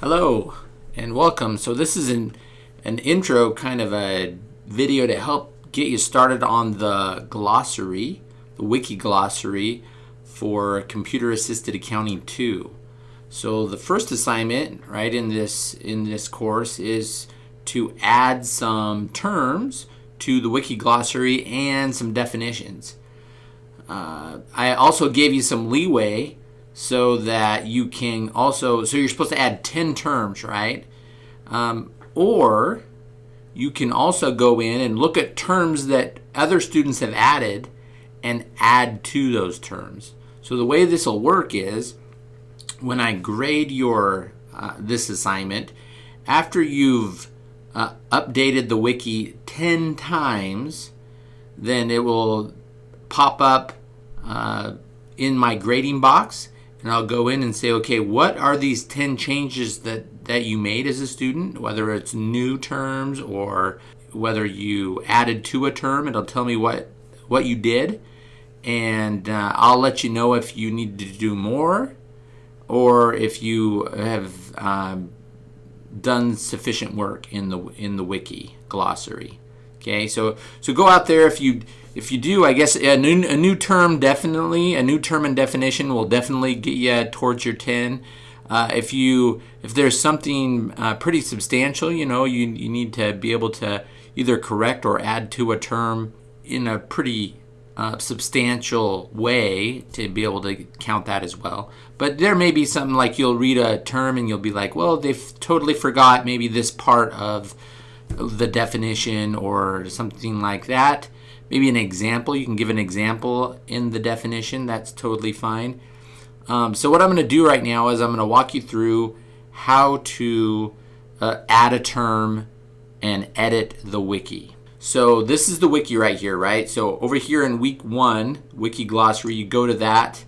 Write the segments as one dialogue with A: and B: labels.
A: Hello and welcome. So this is an, an intro kind of a video to help get you started on the glossary, the wiki glossary for computer assisted accounting 2. So the first assignment right in this in this course is to add some terms to the wiki glossary and some definitions. Uh, I also gave you some leeway so that you can also, so you're supposed to add 10 terms, right? Um, or you can also go in and look at terms that other students have added and add to those terms. So the way this will work is when I grade your uh, this assignment, after you've uh, updated the wiki 10 times, then it will pop up uh, in my grading box and I'll go in and say, okay, what are these 10 changes that, that you made as a student, whether it's new terms or whether you added to a term, it'll tell me what, what you did. And uh, I'll let you know if you need to do more or if you have um, done sufficient work in the in the wiki glossary. Okay, so so go out there if you if you do, I guess a new, a new term definitely, a new term and definition will definitely get you towards your 10. Uh, if you if there's something uh, pretty substantial, you know, you, you need to be able to either correct or add to a term in a pretty uh, substantial way to be able to count that as well. But there may be something like you'll read a term and you'll be like, well, they've totally forgot maybe this part of the definition or something like that maybe an example. You can give an example in the definition. That's totally fine. Um, so what I'm going to do right now is I'm going to walk you through how to uh, add a term and edit the wiki. So this is the wiki right here, right? So over here in week one, wiki glossary, you go to that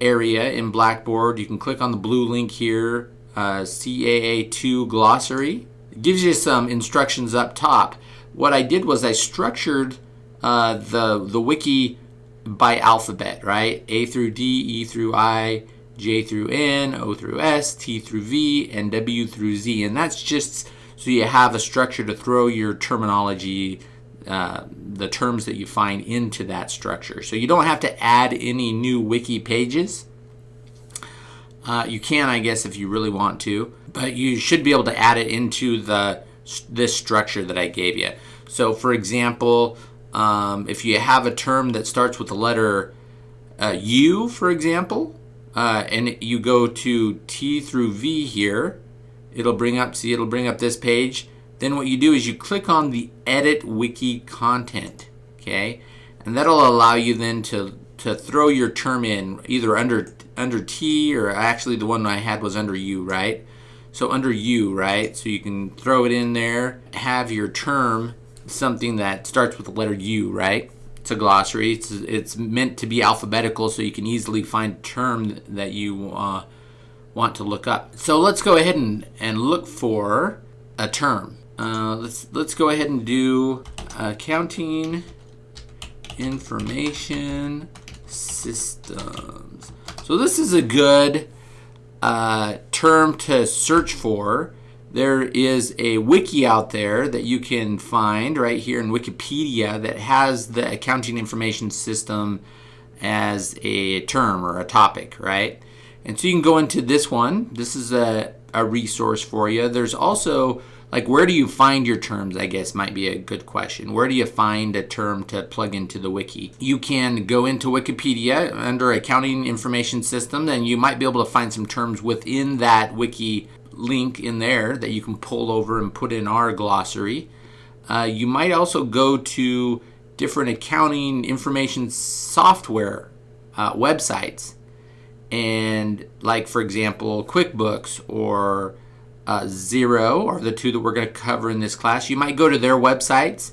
A: area in Blackboard. You can click on the blue link here, uh, CAA2 glossary. Gives you some instructions up top what I did was I structured uh, the the wiki by alphabet, right? A through D, E through I, J through N, O through S, T through V, and W through Z. And that's just so you have a structure to throw your terminology, uh, the terms that you find into that structure. So you don't have to add any new wiki pages. Uh, you can, I guess, if you really want to, but you should be able to add it into the this structure that I gave you. So for example, um, if you have a term that starts with the letter uh, U, for example, uh, and you go to T through V here, it'll bring up, see, it'll bring up this page. Then what you do is you click on the Edit Wiki Content, okay? And that'll allow you then to, to throw your term in either under, under T or actually the one I had was under U, right? So under U, right? So you can throw it in there, have your term something that starts with the letter U, right? It's a glossary. It's, it's meant to be alphabetical so you can easily find a term that you uh, want to look up. So let's go ahead and, and look for a term. Uh, let's, let's go ahead and do accounting information systems. So this is a good uh, term to search for there is a wiki out there that you can find right here in Wikipedia that has the accounting information system as a term or a topic, right? And so you can go into this one. This is a, a resource for you. There's also, like, where do you find your terms, I guess might be a good question. Where do you find a term to plug into the wiki? You can go into Wikipedia under accounting information system and you might be able to find some terms within that wiki link in there that you can pull over and put in our glossary. Uh, you might also go to different accounting information software uh, websites and like for example QuickBooks or uh, Xero are the two that we're going to cover in this class. You might go to their websites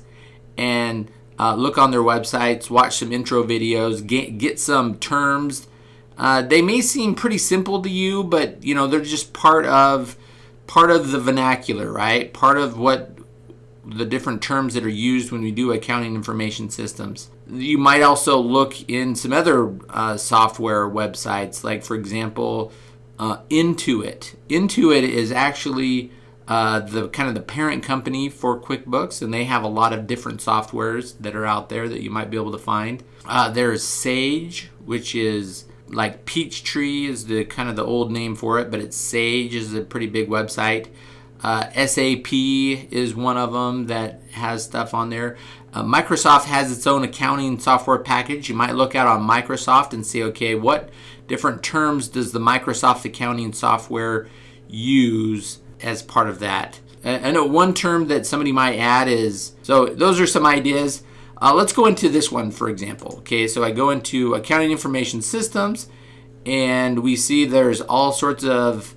A: and uh, look on their websites, watch some intro videos, get, get some terms uh, they may seem pretty simple to you, but you know they're just part of part of the vernacular, right? Part of what the different terms that are used when we do accounting information systems. You might also look in some other uh, software websites, like for example, uh, Intuit. Intuit is actually uh, the kind of the parent company for QuickBooks, and they have a lot of different softwares that are out there that you might be able to find. Uh, there's Sage, which is like Peachtree is the kind of the old name for it, but it's Sage is a pretty big website. Uh, SAP is one of them that has stuff on there. Uh, Microsoft has its own accounting software package. You might look out on Microsoft and see, okay, what different terms does the Microsoft accounting software use as part of that? I know one term that somebody might add is, so those are some ideas. Uh, let's go into this one, for example. Okay, so I go into accounting information systems and we see there's all sorts of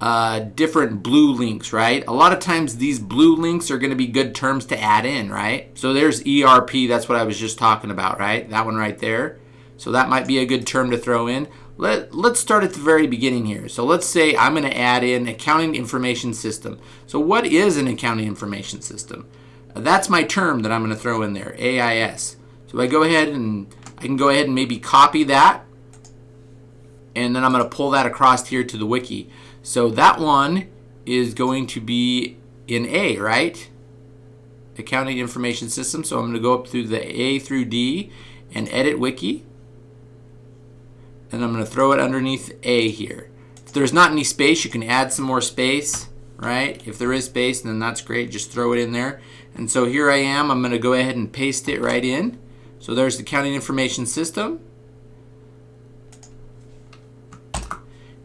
A: uh, different blue links, right? A lot of times these blue links are going to be good terms to add in, right? So there's ERP, that's what I was just talking about, right? That one right there. So that might be a good term to throw in. Let, let's start at the very beginning here. So let's say I'm going to add in accounting information system. So what is an accounting information system? That's my term that I'm going to throw in there, AIS. So I go ahead and I can go ahead and maybe copy that and then I'm going to pull that across here to the wiki. So that one is going to be in A, right? Accounting Information System. So I'm going to go up through the A through D and edit wiki. And I'm going to throw it underneath A here. If there's not any space, you can add some more space, right? If there is space, then that's great. Just throw it in there. And so here I am. I'm going to go ahead and paste it right in. So there's the accounting information system.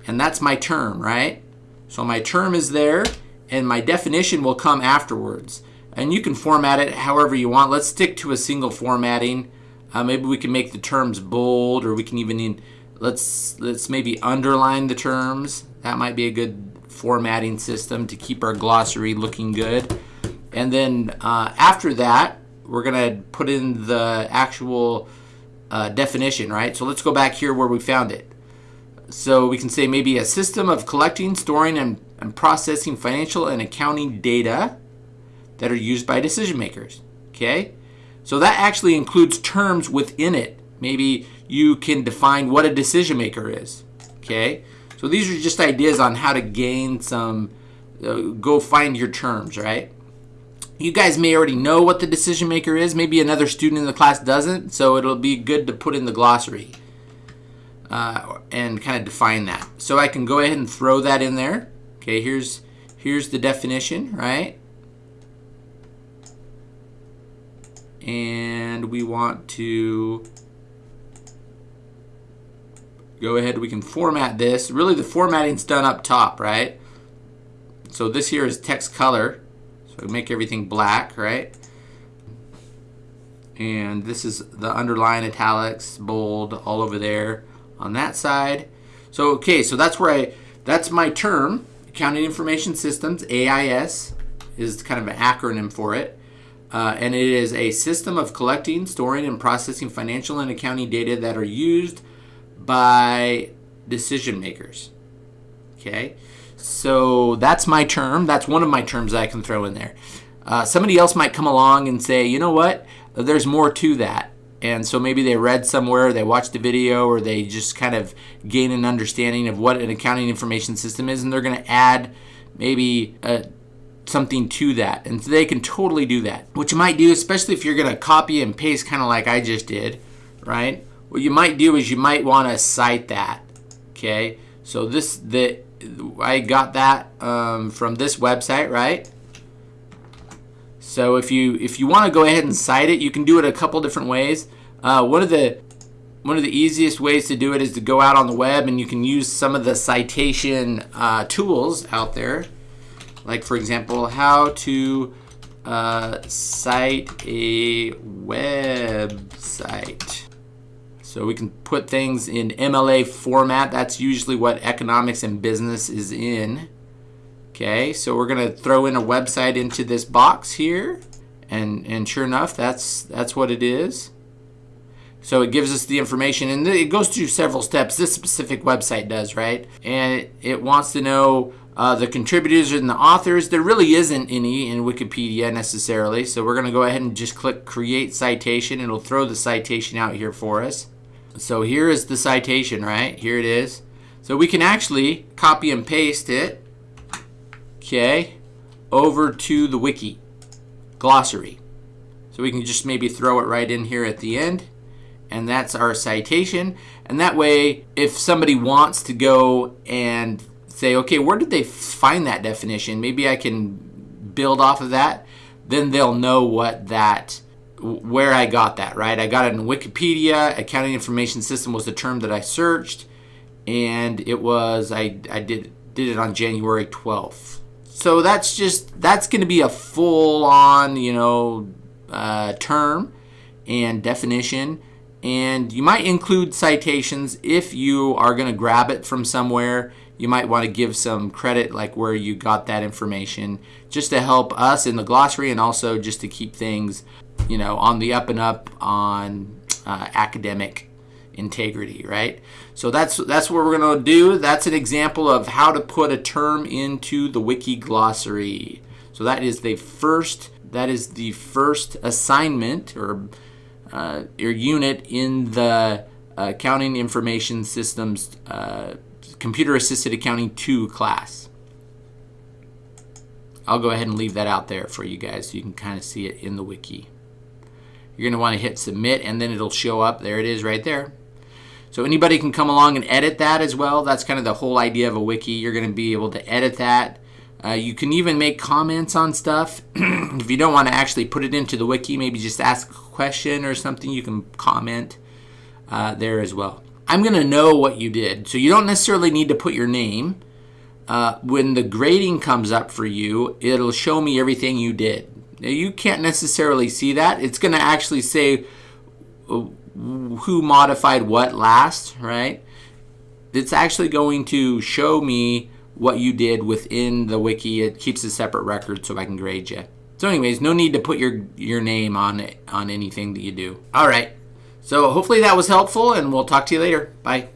A: And that's my term, right? So my term is there and my definition will come afterwards. And you can format it however you want. Let's stick to a single formatting. Uh, maybe we can make the terms bold or we can even, in, let's, let's maybe underline the terms. That might be a good formatting system to keep our glossary looking good. And then uh, after that, we're going to put in the actual uh, definition, right? So let's go back here where we found it. So we can say maybe a system of collecting, storing, and, and processing financial and accounting data that are used by decision makers. Okay? So that actually includes terms within it. Maybe you can define what a decision maker is. Okay? So these are just ideas on how to gain some, uh, go find your terms, right? You guys may already know what the decision maker is. Maybe another student in the class doesn't. So it'll be good to put in the glossary uh, and kind of define that. So I can go ahead and throw that in there. Okay, here's here's the definition, right? And we want to go ahead, we can format this. Really the formatting's done up top, right? So this here is text color. So make everything black, right? And this is the underline, italics, bold, all over there on that side. So, okay, so that's where I, that's my term, Accounting Information Systems, AIS is kind of an acronym for it. Uh, and it is a system of collecting, storing, and processing financial and accounting data that are used by decision makers. Okay, so that's my term. That's one of my terms I can throw in there. Uh, somebody else might come along and say, you know what, there's more to that and so maybe they read somewhere, they watched a video, or they just kind of gain an understanding of what an accounting information system is, and they're going to add maybe a, uh, something to that. And so they can totally do that. What you might do, especially if you're going to copy and paste kind of like I just did, right? What you might do is you might want to cite that, okay? So this, the I got that um, from this website, right? So if you if you want to go ahead and cite it, you can do it a couple different ways. Uh, one of the one of the easiest ways to do it is to go out on the web and you can use some of the citation uh, tools out there. Like for example, how to uh, cite a website. So we can put things in MLA format. That's usually what economics and business is in. Okay, so we're going to throw in a website into this box here. And, and sure enough, that's, that's what it is. So it gives us the information, and it goes through several steps. This specific website does, right? And it, wants to know uh, the contributors and the authors. There really isn't any in Wikipedia necessarily, so we're going to go ahead and just click Create Citation. It'll throw the citation out here for us. So here is the citation, right? Here it is. So we can actually copy and paste it, okay, over to the wiki glossary. So we can just maybe throw it right in here at the end. And that's our citation. And that way, if somebody wants to go and say, okay, where did they find that definition? Maybe I can build off of that. Then they'll know what that, where I got that, right? I got it in Wikipedia. Accounting information system was the term that I searched. And it was, I, I did, did it on January 12th. So that's just, that's going to be a full on, you know, uh, term and definition. And you might include citations if you are going to grab it from somewhere. You might want to give some credit, like where you got that information, just to help us in the glossary and also just to keep things, you know, on the up and up on uh, academic integrity, right? So that's that's what we're going to do. That's an example of how to put a term into the wiki glossary. So that is the first that is the first assignment or uh, your unit in the uh, Accounting Information Systems uh, Computer Assisted Accounting 2 class. I'll go ahead and leave that out there for you guys so you can kind of see it in the wiki. You're going to want to hit submit and then it'll show up. There it is right there. So anybody can come along and edit that as well. That's kind of the whole idea of a wiki. You're going to be able to edit that uh, you can even make comments on stuff. if you don't want to actually put it into the wiki, maybe just ask a question or something, you can comment uh, there as well. I'm going to know what you did. So you don't necessarily need to put your name. Uh, when the grading comes up for you, it'll show me everything you did. Now, you can't necessarily see that. It's going to actually say uh, who modified what last, right? It's actually going to show me what you did within the wiki. It keeps a separate record so I can grade you. So anyways, no need to put your, your name on it, on anything that you do. All right. So hopefully that was helpful and we'll talk to you later. Bye.